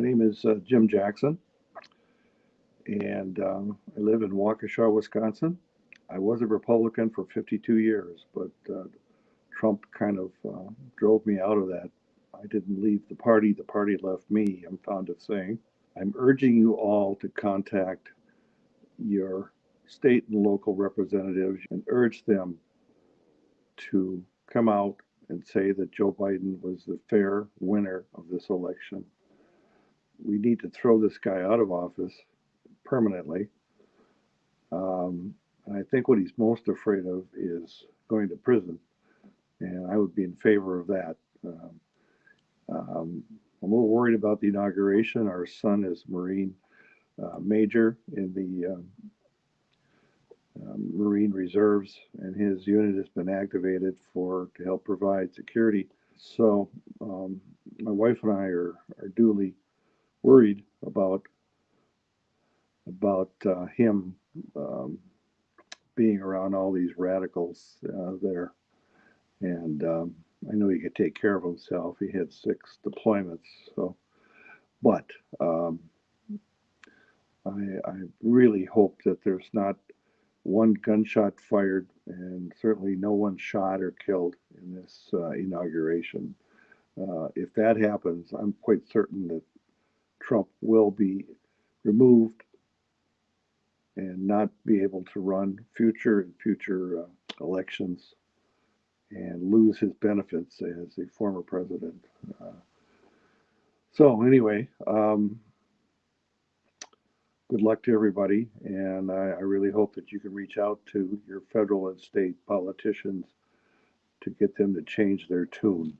My name is uh, Jim Jackson, and um, I live in Waukesha, Wisconsin. I was a Republican for 52 years, but uh, Trump kind of uh, drove me out of that. I didn't leave the party, the party left me, I'm fond of saying. I'm urging you all to contact your state and local representatives and urge them to come out and say that Joe Biden was the fair winner of this election. We need to throw this guy out of office permanently. Um, and I think what he's most afraid of is going to prison. And I would be in favor of that. Um, um, I'm a little worried about the inauguration. Our son is Marine uh, Major in the um, um, Marine Reserves, and his unit has been activated for to help provide security. So um, my wife and I are, are duly worried about about uh, him um, being around all these radicals uh, there. And um, I know he could take care of himself. He had six deployments. So, but um, I, I really hope that there's not one gunshot fired and certainly no one shot or killed in this uh, inauguration. Uh, if that happens, I'm quite certain that Trump will be removed and not be able to run future and future uh, elections and lose his benefits as a former president. Uh, so anyway, um, good luck to everybody, and I, I really hope that you can reach out to your federal and state politicians to get them to change their tune.